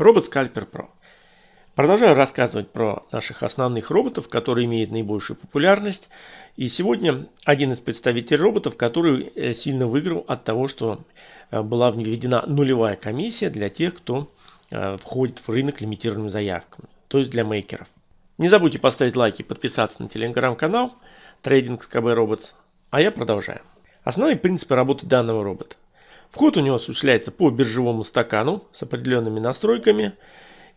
Робот Scalper Pro. Продолжаю рассказывать про наших основных роботов, которые имеют наибольшую популярность. И сегодня один из представителей роботов, который э, сильно выиграл от того, что э, была введена нулевая комиссия для тех, кто э, входит в рынок лимитированными заявками, то есть для мейкеров. Не забудьте поставить лайки и подписаться на телеграм-канал Trading SKB Robots. А я продолжаю. Основные принципы работы данного робота. Вход у него осуществляется по биржевому стакану с определенными настройками.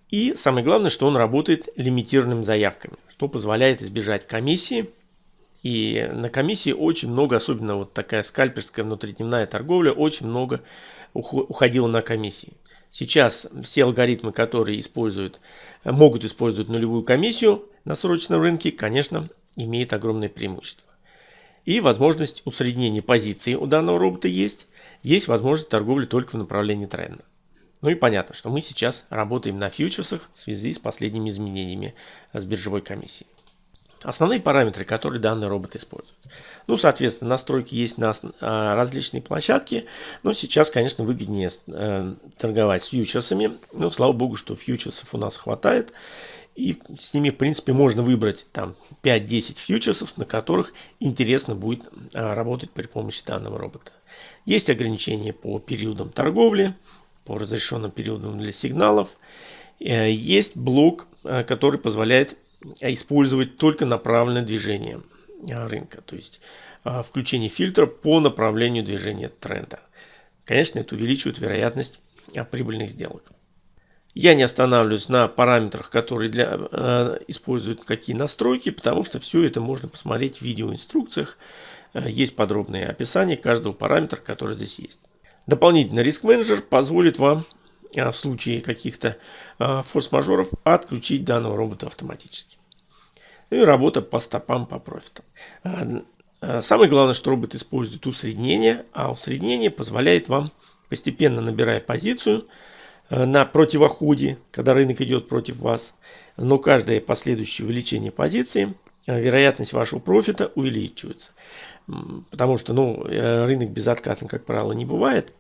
И самое главное, что он работает лимитированными заявками, что позволяет избежать комиссии. И на комиссии очень много, особенно вот такая скальперская внутридневная торговля, очень много уходило на комиссии. Сейчас все алгоритмы, которые используют, могут использовать нулевую комиссию на срочном рынке, конечно, имеют огромное преимущество. И возможность усреднения позиции у данного робота есть есть возможность торговли только в направлении тренда. Ну и понятно, что мы сейчас работаем на фьючерсах в связи с последними изменениями с биржевой комиссией. Основные параметры, которые данный робот использует. Ну, соответственно, настройки есть на а, различные площадки. Но сейчас, конечно, выгоднее э, торговать с фьючерсами. Ну, слава богу, что фьючерсов у нас хватает. И с ними, в принципе, можно выбрать там 5-10 фьючерсов, на которых интересно будет а, работать при помощи данного робота. Есть ограничения по периодам торговли, по разрешенным периодам для сигналов. Э, есть блок, э, который позволяет использовать только направленное движение э, рынка, то есть включение фильтра по направлению движения тренда. Конечно, это увеличивает вероятность прибыльных сделок. Я не останавливаюсь на параметрах, которые для, э, используют какие настройки, потому что все это можно посмотреть в видеоинструкциях. Э, есть подробное описание каждого параметра, который здесь есть. Дополнительно риск менеджер позволит вам э, в случае каких-то э, форс-мажоров отключить данного робота автоматически. Ну и работа по стопам по профитам. Самое главное, что робот использует усреднение, а усреднение позволяет вам, постепенно набирая позицию, на противоходе, когда рынок идет против вас, но каждое последующее увеличение позиции, вероятность вашего профита увеличивается. Потому что ну, э, рынок безоткатный, как правило, не бывает.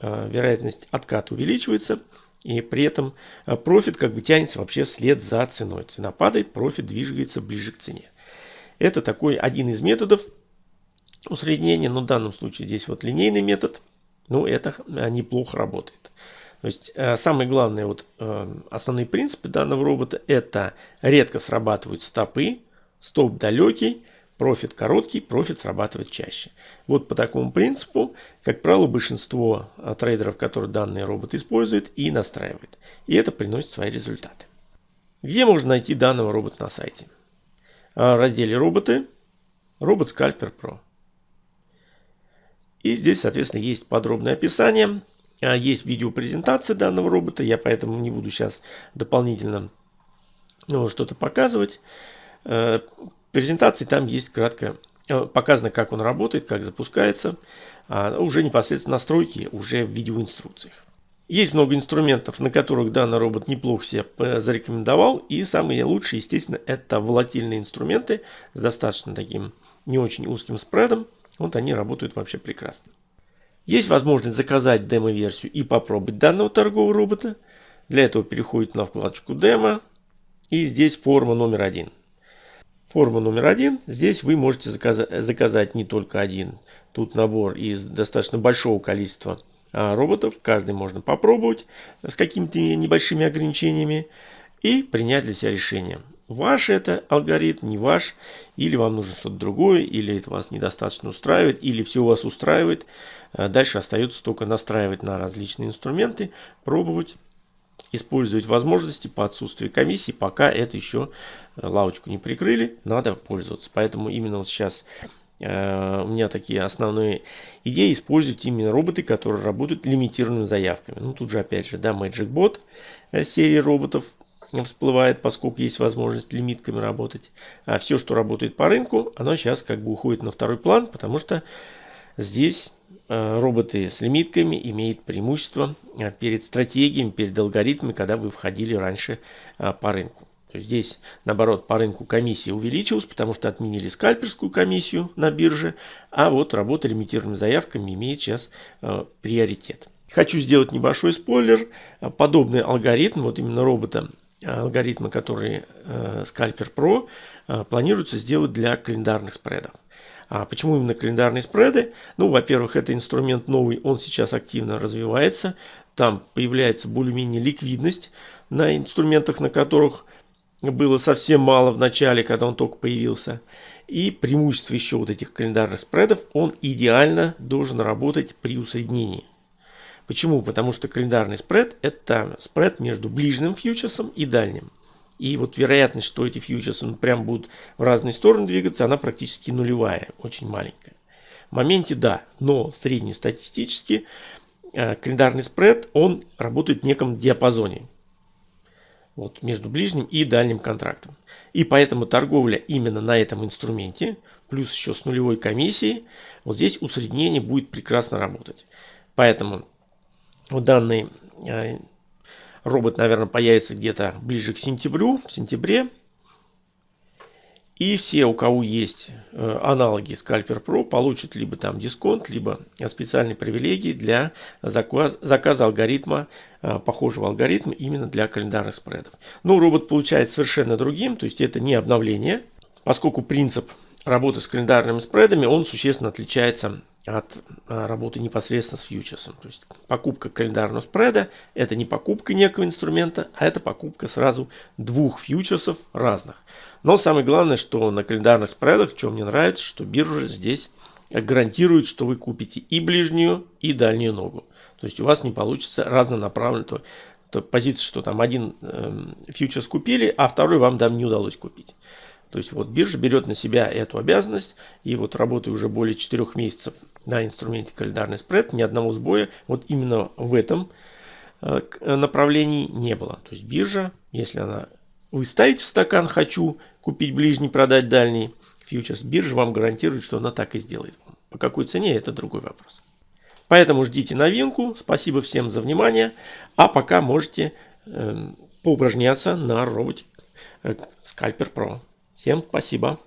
Вероятность отката увеличивается. И при этом э, профит как бы тянется вообще вслед за ценой. Цена падает, профит движется ближе к цене. Это такой один из методов усреднения. Но в данном случае здесь вот линейный метод. Ну, это э, неплохо работает. То есть самое главное, вот основные принципы данного робота это редко срабатывают стопы, стоп далекий, Профит короткий, профит срабатывает чаще. Вот по такому принципу, как правило, большинство а, трейдеров, которые данные робот используют и настраивает. И это приносит свои результаты. Где можно найти данного робота на сайте? А, в разделе «Роботы», робот Scalper Pro. И здесь, соответственно, есть подробное описание. А, есть видеопрезентация данного робота. Я поэтому не буду сейчас дополнительно ну, что-то показывать. Э, презентации там есть кратко э, показано, как он работает, как запускается. А уже непосредственно настройки уже в видеоинструкциях. Есть много инструментов, на которых данный робот неплохо себя зарекомендовал. И самые лучшие, естественно, это волатильные инструменты с достаточно таким не очень узким спредом. Вот они работают вообще прекрасно. Есть возможность заказать демо-версию и попробовать данного торгового робота. Для этого переходит на вкладочку демо. И здесь форма номер один. Форма номер один. Здесь вы можете заказать, заказать не только один. Тут набор из достаточно большого количества а, роботов. Каждый можно попробовать с какими-то небольшими ограничениями и принять для себя решение. Ваш это алгоритм, не ваш, или вам нужно что-то другое, или это вас недостаточно устраивает, или все вас устраивает. А дальше остается только настраивать на различные инструменты, пробовать использовать возможности по отсутствию комиссии, пока это еще э, лавочку не прикрыли, надо пользоваться. Поэтому именно вот сейчас э, у меня такие основные идеи использовать именно роботы, которые работают лимитированными заявками. Ну тут же опять же, да, Magic Bot э, серии роботов всплывает, поскольку есть возможность лимитками работать. А все, что работает по рынку, оно сейчас как бы уходит на второй план, потому что здесь Э, роботы с лимитками имеют преимущество э, перед стратегиями, перед алгоритмами, когда вы входили раньше э, по рынку. Здесь, наоборот, по рынку комиссия увеличилась, потому что отменили скальперскую комиссию на бирже, а вот работа лимитированными заявками имеет сейчас приоритет. Хочу сделать небольшой спойлер. Подобный алгоритм, вот именно робота, алгоритмы, которые э, Scalper Pro, э, планируется сделать для календарных спредов. А почему именно календарные спреды? Ну, во-первых, это инструмент новый, он сейчас активно развивается. Там появляется более-менее ликвидность на инструментах, на которых было совсем мало в начале, когда он только появился. И преимущество еще вот этих календарных спредов, он идеально должен работать при усреднении. Почему? Потому что календарный спред это спред между ближним фьючерсом и дальним. И вот вероятность, что эти фьючерсы ну, прям будут в разные стороны двигаться, она практически нулевая, очень маленькая. В моменте да, но среднестатистически э, календарный спред, он работает в неком диапазоне. Вот, между ближним и дальним контрактом. И поэтому торговля именно на этом инструменте, плюс еще с нулевой комиссией, вот здесь усреднение будет прекрасно работать. Поэтому данный э, робот, наверное, появится где-то ближе к сентябрю, в сентябре. И все, у кого есть э, аналоги Scalper Pro, получат либо там дисконт, либо специальные привилегии для заказ, заказа алгоритма, э, похожего алгоритма именно для календарных спредов. Но робот получается совершенно другим, то есть это не обновление, поскольку принцип работы с календарными спредами, он существенно отличается от а, работы непосредственно с фьючерсом. То есть покупка календарного спреда – это не покупка некого инструмента, а это покупка сразу двух фьючерсов разных. Но самое главное, что на календарных спредах, что мне нравится, что биржа здесь гарантирует, что вы купите и ближнюю, и дальнюю ногу. То есть у вас не получится разнонаправленно. То, то позиция, что там один э, фьючерс купили, а второй вам там не удалось купить. То есть вот биржа берет на себя эту обязанность и вот работая уже более 4 месяцев на инструменте календарный спред, ни одного сбоя вот именно в этом э, направлении не было. То есть биржа, если она вы ставите в стакан «хочу купить ближний, продать дальний» фьючерс, биржа вам гарантирует, что она так и сделает. По какой цене, это другой вопрос. Поэтому ждите новинку. Спасибо всем за внимание. А пока можете э, поупражняться на роботе э, Scalper Pro. Всем спасибо.